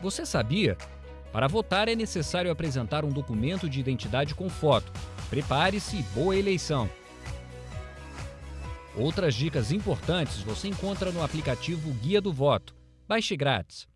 Você sabia? Para votar é necessário apresentar um documento de identidade com foto. Prepare-se e boa eleição! Outras dicas importantes você encontra no aplicativo Guia do Voto. Baixe grátis.